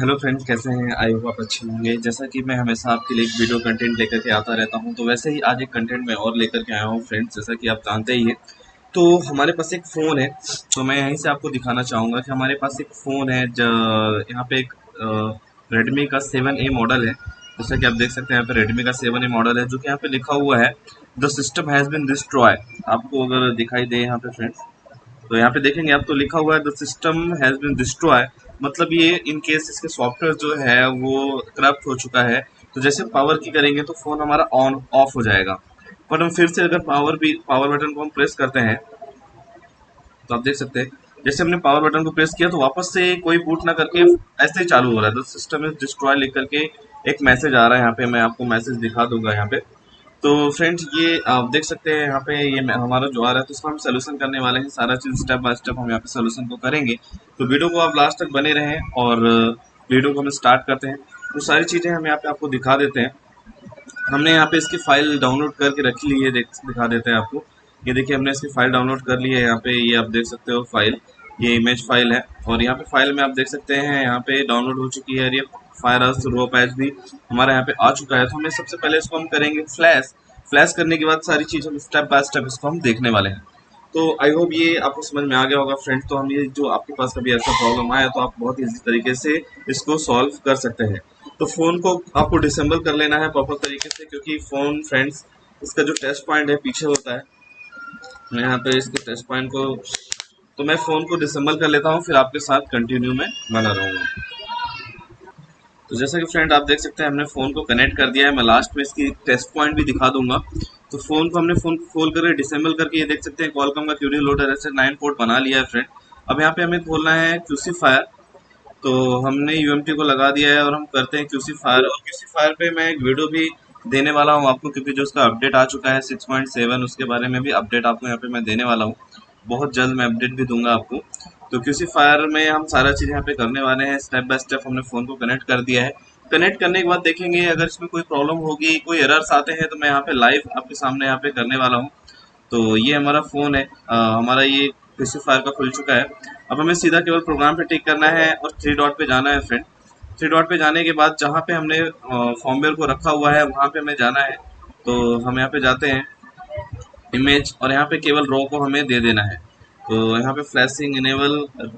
Hello friends, कैसे हैं? I hope आप अच्छे होंगे। जैसा कि मैं हमेशा आपके लिए एक वीडियो कंटेंट लेकर के आता रहता हूँ तो वैसे ही आज एक कंटेंट मैं और लेकर के आया हूँ फ्रेंड्स, जैसा कि आप जानते ही हैं। तो हमारे पास एक फ़ोन है तो मैं यहीं से आपको दिखाना चाहूँगा कि हमारे पास एक फ़ोन है यहाँ पे एक रेडमी का सेवन ए मॉडल है। जैसा कि आप देख सकते हैं, यहाँ पे रेडमी का सेवन ए मॉडल है, जो कि यहाँ पे लिखा हुआ है, the system has been destroy आपको अगर दिखाई दे यहाँ पे फ्रेंड्स तो यहाँ पे देखेंगे आप तो लिखा हुआ है, the system has been destroy मतलब ये इन केस इसके सॉफ्टवेयर जो है वो करप्ट हो चुका है तो जैसे पावर की करेंगे तो फ़ोन हमारा ऑन ऑफ़ हो जाएगा। पर हम फिर से अगर पावर भी पावर बटन को हम प्रेस करते हैं तो आप देख सकते हैं, जैसे हमने पावर बटन को प्रेस किया तो वापस से कोई बूट ना करके ऐसे ही चालू हो रहा है। तो सिस्टम इज़ डिस्ट्रॉय लिख करके एक मैसेज आ रहा है यहाँ पे, मैं आपको मैसेज दिखा दूँगा यहाँ पे। तो फ्रेंड्स ये आप देख सकते हैं यहाँ पे ये हमारा जो आ रहा है तो इसको हम सोल्यूशन करने वाले हैं। सारा चीज़ स्टेप बाय स्टेप हम यहाँ पे सोल्यूशन को करेंगे। तो वीडियो को आप लास्ट तक बने रहें और वीडियो को हम स्टार्ट करते हैं। तो सारी चीज़ें हम यहाँ पे आपको दिखा देते हैं। हमने यहाँ पे इसकी फ़ाइल डाउनलोड करके रख ली है दिखा देते हैं आपको। ये देखिए, हमने इसकी फ़ाइल डाउनलोड कर ली है यहाँ पे। ये आप देख सकते हो फ़ाइल ये इमेज फ़ाइल है। और यहाँ पे फ़ाइल में आप देख सकते हैं, यहाँ पे डाउनलोड हो चुकी है। और ये फायर रो पैच भी हमारे यहाँ पे आ चुका है। तो हमें सबसे पहले इसको हम करेंगे फ्लैश फ्लैश करने के बाद सारी चीज़ हम स्टेप बाय स्टेप इसको हम देखने वाले हैं। तो आई होप ये आपको समझ में आ गया होगा फ्रेंड तो हम ये जो आपके पास कभी ऐसा प्रॉब्लम आया तो आप बहुत ईजी तरीके से इसको सॉल्व कर सकते हैं। तो फ़ोन को आपको डिसेंबल कर लेना है प्रॉपर तरीके से क्योंकि फ़ोन फ्रेंड्स इसका जो टेस्ट पॉइंट है पीछे होता है। मैं यहाँ पे इसके टेस्ट पॉइंट को तो मैं फ़ोन को डिसेंबल कर लेता हूँ, फिर आपके साथ कंटिन्यू में बना रहूँगा। तो जैसा कि फ्रेंड आप देख सकते हैं, हमने फ़ोन को कनेक्ट कर दिया है। मैं लास्ट में इसकी टेस्ट पॉइंट भी दिखा दूँगा। तो फ़ोन को हमने फ़ोन खोल कर डिसेंबल करके ये देख सकते हैं कॉलकम का क्यूडी लोडर ऐसे नाइन पोर्ट बना लिया है फ्रेंड अब यहाँ पे हमें खोलना है क्यूसी फायर तो हमने यूएमटी को लगा दिया है और हम करते हैं क्यूसी फायर और क्यूसी फायर पे मैं एक वीडियो भी देने वाला हूँ आपको, क्योंकि जो उसका अपडेट आ चुका है सिक्स पॉइंट सेवन उसके बारे में भी अपडेट आपको यहाँ पे मैं देने वाला हूँ। बहुत जल्द मैं अपडेट भी दूँगा आपको। तो क्यूसी फायर में हम सारा चीज़ यहाँ पे करने वाले हैं। स्टेप बाय स्टेप हमने फ़ोन को कनेक्ट कर दिया है। कनेक्ट करने के बाद देखेंगे अगर इसमें कोई प्रॉब्लम होगी कोई एरर्स आते हैं तो मैं यहाँ पे लाइव आपके सामने यहाँ पे करने वाला हूँ। तो ये हमारा फ़ोन है। आ, हमारा ये क्यूसी फायर का खुल चुका है। अब हमें सीधा केवल प्रोग्राम पे टिक करना है और थ्री डॉट पे जाना है फ्रेंड थ्री डॉट पे जाने के बाद जहाँ पे हमने फॉर्मवेयर को रखा हुआ है वहाँ पे हमें जाना है। तो हम यहाँ पे जाते हैं। इमेज और यहाँ पे केवल रो को हमें दे देना है। यहाँ पे फ्लैशिंग इनेबल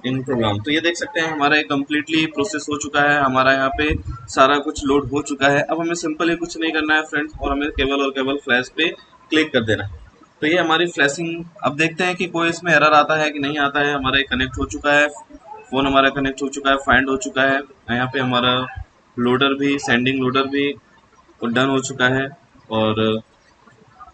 इन प्रोग्राम तो ये देख सकते हैं, हमारा एक कम्प्लीटली प्रोसेस हो चुका है, हमारा यहाँ पे सारा कुछ लोड हो चुका है। अब हमें सिंपली कुछ नहीं करना है फ्रेंड्स और हमें केवल और केवल फ्लैश पे क्लिक कर देना है। तो ये हमारी फ्लैशिंग अब देखते हैं कि कोई इसमें एरर आता है कि नहीं आता है। हमारा कनेक्ट हो चुका है फ़ोन हमारा कनेक्ट हो चुका है फाइंड हो चुका है। यहाँ पे हमारा लोडर भी सेंडिंग लोडर भी डन हो चुका है। और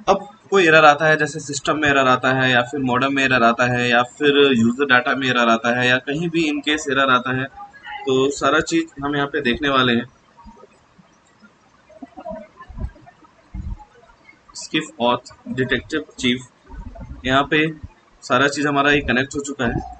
अब कोई एरर आता है, जैसे सिस्टम में एरर आता है, या फिर मॉडर्न में एरर आता है, या फिर यूज़र डाटा में एरर आता है, या कहीं भी इन केस एरर आता है तो सारा चीज़ हम यहाँ पे देखने वाले हैं। स्किफ ऑथ डिटेक्टिव चीफ यहाँ पे सारा चीज़ हमारा ये कनेक्ट हो चुका है।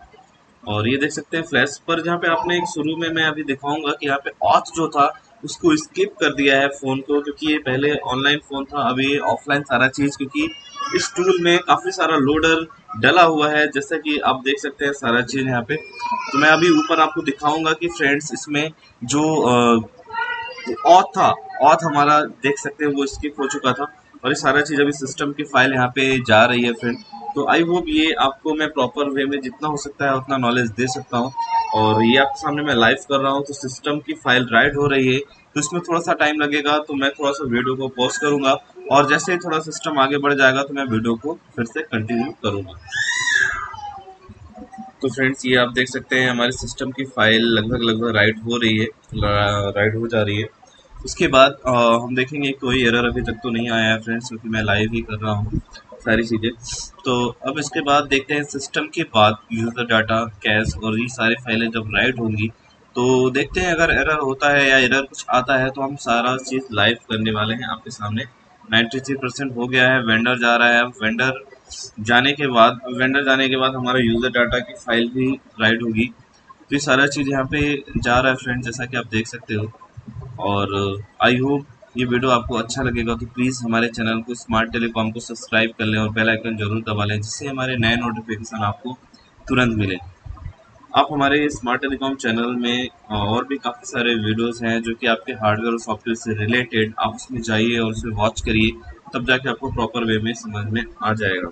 और ये देख सकते हैं फ्लैश पर जहाँ पे आपने एक शुरू में मैं अभी दिखाऊँगा कि यहाँ पे ऑथ जो था उसको स्किप कर दिया है फ़ोन को क्योंकि ये पहले ऑनलाइन फ़ोन था अभी ऑफलाइन सारा चीज़ क्योंकि इस टूल में काफ़ी सारा लोडर डला हुआ है, जैसा कि आप देख सकते हैं सारा चीज़ यहाँ पे। तो मैं अभी ऊपर आपको दिखाऊँगा कि फ्रेंड्स इसमें जो ऑथ था ऑथ हमारा देख सकते हैं वो स्किप हो चुका था और ये सारा चीज़ अभी सिस्टम की फ़ाइल यहाँ पे जा रही है फ्रेंड तो आई होप ये आपको मैं प्रॉपर वे में जितना हो सकता है उतना नॉलेज दे सकता हूँ। और ये आपके सामने मैं लाइव कर रहा हूँ तो सिस्टम की फ़ाइल राइट हो रही है तो इसमें थोड़ा सा टाइम लगेगा तो मैं थोड़ा सा वीडियो को पॉज करूँगा और जैसे ही थोड़ा सिस्टम आगे बढ़ जाएगा तो मैं वीडियो को फिर से कंटिन्यू करूँगा। तो फ्रेंड्स ये आप देख सकते हैं हमारे सिस्टम की फ़ाइल लगभग लगभग राइट हो रही है राइट हो जा रही है। उसके बाद आ, हम देखेंगे कोई एरर अभी तक तो नहीं आया है फ्रेंड्स क्योंकि मैं लाइव ही कर रहा हूँ। सारी चीज़ें। तो अब इसके बाद देखते हैं सिस्टम के बाद यूज़र डाटा कैश और ये सारी फाइलें जब राइट होंगी तो देखते हैं अगर एरर होता है या एरर कुछ आता है तो हम सारा चीज़ लाइव करने वाले हैं आपके सामने। 93 परसेंट हो गया है वेंडर जा रहा है। वेंडर जाने के बाद वेंडर जाने के बाद हमारा यूज़र डाटा की फ़ाइल भी राइट होगी। तो ये सारा चीज़ यहाँ पे जा रहा है फ्रेंड जैसा कि आप देख सकते हो। और आई होप ये वीडियो आपको अच्छा लगेगा तो प्लीज़ हमारे चैनल को स्मार्ट टेलीकॉम को सब्सक्राइब कर लें और बेल आइकन ज़रूर दबा लें, जिससे हमारे नए नोटिफिकेशन आपको तुरंत मिले। आप हमारे स्मार्ट टेलीकॉम चैनल में और भी काफ़ी सारे वीडियोस हैं जो कि आपके हार्डवेयर और सॉफ्टवेयर से रिलेटेड आप उसमें जाइए और उसे वॉच करिए, तब जाके आपको प्रॉपर वे में समझ में आ जाएगा।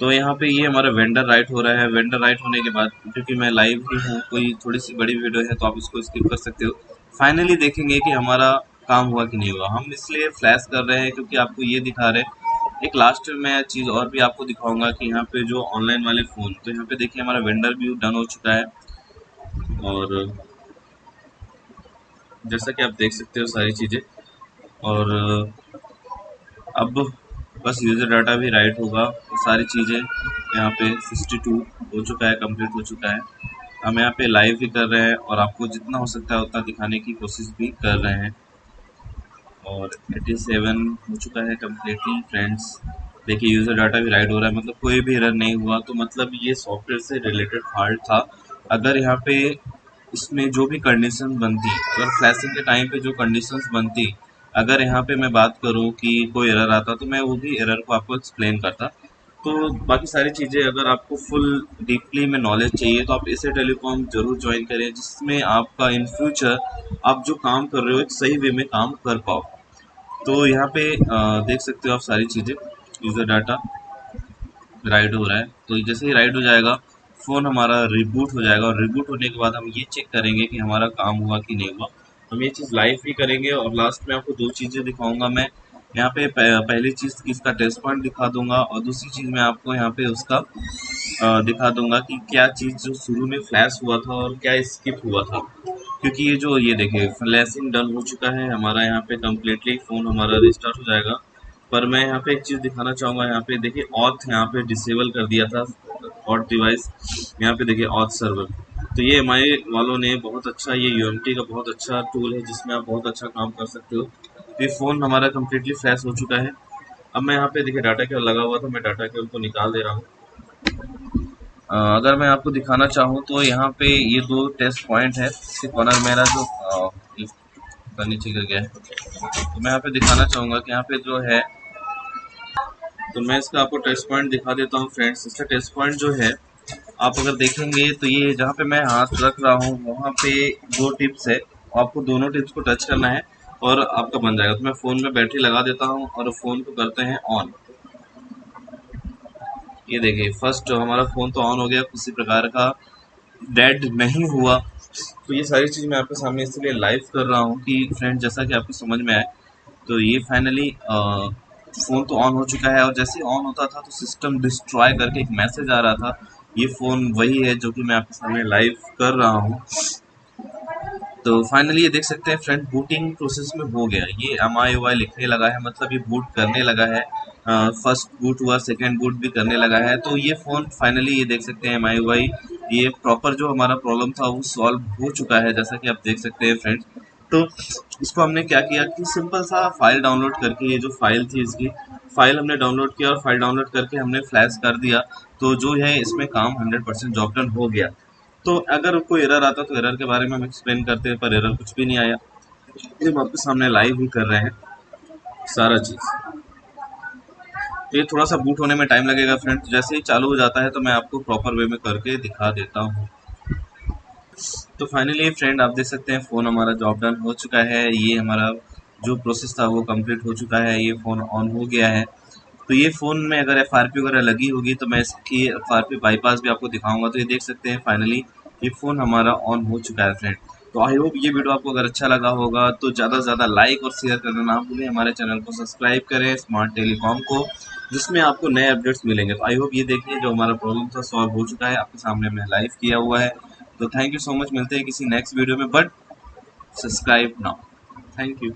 तो यहाँ पे ये हमारा वेंडर राइट हो रहा है। वेंडर राइट होने के बाद, क्योंकि मैं लाइव ही हूँ, कोई थोड़ी सी बड़ी वीडियो है तो आप इसको स्किप कर सकते हो। फाइनली देखेंगे कि हमारा काम हुआ कि नहीं हुआ। हम इसलिए फ्लैश कर रहे हैं क्योंकि आपको ये दिखा रहे हैं। एक लास्ट में चीज़ और भी आपको दिखाऊँगा कि यहाँ पे जो ऑनलाइन वाले फ़ोन तो यहाँ पे देखिए हमारा वेंडर भी डन हो चुका है। और जैसा कि आप देख सकते हो सारी चीज़ें। और अब बस यूज़र डाटा भी राइट होगा। सारी चीज़ें यहाँ पे 62 हो चुका है कंप्लीट हो चुका है। हम यहाँ पे लाइव भी कर रहे हैं और आपको जितना हो सकता है उतना दिखाने की कोशिश भी कर रहे हैं। और 87 हो चुका है कम्प्लीटली फ्रेंड्स देखिए यूज़र डाटा भी राइड हो रहा है। मतलब कोई भी एरर नहीं हुआ तो मतलब ये सॉफ्टवेयर से रिलेटेड फॉल्ट था। अगर यहाँ पे इसमें जो भी कंडीशन बनती, अगर फ्लैशिंग के टाइम पे जो कंडीशंस बनती, अगर यहाँ पे मैं बात करूँ कि कोई एरर आता तो मैं वो भी एरर को आपको एक्सप्लेन करता। तो बाकी सारी चीज़ें अगर आपको फुल डीपली में नॉलेज चाहिए तो आप इसे टेलीकॉम ज़रूर ज्वाइन करें, जिसमें आपका इन फ्यूचर आप जो काम कर रहे हो, एक सही वे में काम कर पाओ। तो यहाँ पे देख सकते हो आप सारी चीज़ें यूज़र डाटा राइड हो रहा है। तो जैसे ही राइड हो जाएगा फ़ोन हमारा रिबूट हो जाएगा, और रिबूट होने के बाद हम ये चेक करेंगे कि हमारा काम हुआ कि नहीं हुआ। हम ये चीज़ लाइव भी करेंगे, और लास्ट में आपको दो चीज़ें दिखाऊँगा मैं। यहाँ पे पहली चीज़ इसका टेस्ट पॉइंट दिखा दूँगा और दूसरी चीज़ मैं आपको यहाँ पे उसका दिखा दूँगा कि क्या चीज़ जो शुरू में फ्लैश हुआ था और क्या स्किप हुआ था। क्योंकि ये जो, ये देखिए फ्लैशिंग डन हो चुका है, हमारा यहाँ पे कम्प्लीटली फ़ोन हमारा रिस्टार्ट हो जाएगा। पर मैं यहाँ पे एक चीज़ दिखाना चाहूँगा, यहाँ पे देखिए ऑथ यहाँ पे डिसेबल कर दिया था ऑथ डिवाइस यहाँ पे देखिए ऑथ सर्वर तो ये एम वालों ने बहुत अच्छा ये यूएमटी का बहुत अच्छा टूल है जिसमें आप बहुत अच्छा काम कर सकते हो। तो ये फ़ोन हमारा कम्प्लीटली फ्लैश हो चुका है। अब मैं यहाँ पे देखिए डाटा केबल लगा हुआ था, मैं डाटा केबल को निकाल दे रहा हूँ। अगर मैं आपको दिखाना चाहूँ तो यहाँ पे ये दो टेस्ट पॉइंट है कॉर्नर मेरा जो नीचे गिर गया है। तो मैं यहाँ पे दिखाना चाहूँगा कि यहाँ पे जो है तो मैं इसका आपको टेस्ट पॉइंट दिखा देता हूँ फ्रेंड्स इसका टेस्ट पॉइंट जो है, आप अगर देखेंगे तो ये जहाँ पे मैं हाथ रख रहा हूँ, वहाँ पे दो टिप्स है। आपको दोनों टिप्स को टच करना है। और आपका बन जाएगा। तो मैं फ़ोन में बैटरी लगा देता हूँ और फ़ोन को करते हैं ऑन। ये देखिए, फ़र्स्ट जो हमारा फ़ोन तो ऑन हो गया किसी प्रकार का डेड नहीं हुआ। तो ये सारी चीज़ मैं आपके सामने इसलिए लाइव कर रहा हूँ कि फ्रेंड जैसा कि आपको समझ में आए तो ये फाइनली फ़ोन तो ऑन हो चुका है और जैसे ऑन होता था तो सिस्टम डिस्ट्रॉय करके एक मैसेज आ रहा था। ये फ़ोन वही है जो कि मैं आपके सामने लाइव कर रहा हूँ। तो फाइनली ये देख सकते हैं फ्रंट बूटिंग प्रोसेस में हो गया। ये एम आई वाई लिखने लगा है मतलब ये बूट करने लगा है। फ़र्स्ट बूट हुआ सेकंड बूट भी करने लगा है। तो ये फ़ोन फाइनली ये देख सकते हैं एम आई वाई ये प्रॉपर जो हमारा प्रॉब्लम था वो सॉल्व हो चुका है, जैसा कि आप देख सकते हैं फ्रेंड्स तो इसको हमने क्या किया कि सिंपल सा फ़ाइल डाउनलोड करके, ये जो फ़ाइल थी इसकी फ़ाइल हमने डाउनलोड किया और फ़ाइल डाउनलोड करके हमने फ्लैश कर दिया। तो जो है इसमें काम 100 परसेंट जॉब डन हो गया। तो अगर कोई एरर आता तो एरर के बारे में हम एक्सप्लेन करते हैं, पर एरर कुछ भी नहीं आया। ये आपके सामने लाइव ही कर रहे हैं, सारा चीज़। ये थोड़ा सा बूट होने में टाइम लगेगा फ्रेंड जैसे ही चालू हो जाता है तो मैं आपको प्रॉपर वे में करके दिखा देता हूँ। तो फाइनली फ्रेंड आप देख सकते हैं फ़ोन हमारा जॉब डन हो चुका है। ये हमारा जो प्रोसेस था, वो कंप्लीट हो चुका है। ये फ़ोन ऑन हो गया है। तो ये फ़ोन में अगर FRP वगैरह लगी होगी तो मैं इसकी FRP बाईपास भी आपको दिखाऊँगा। तो ये देख सकते हैं फाइनली ये फ़ोन हमारा ऑन हो चुका है फ्रेंड तो आई होप ये वीडियो आपको अगर अच्छा लगा होगा तो ज़्यादा से ज़्यादा लाइक और शेयर करना ना भूलें। हमारे चैनल को सब्सक्राइब करें स्मार्ट टेलीकॉम को, जिसमें आपको नए अपडेट्स मिलेंगे। तो आई होप ये देखिए, जो हमारा प्रॉब्लम था सॉल्व हो चुका है, आपके सामने मैं लाइव किया हुआ है। तो थैंक यू सो मच मिलते हैं किसी नेक्स्ट वीडियो में but subscribe now thank you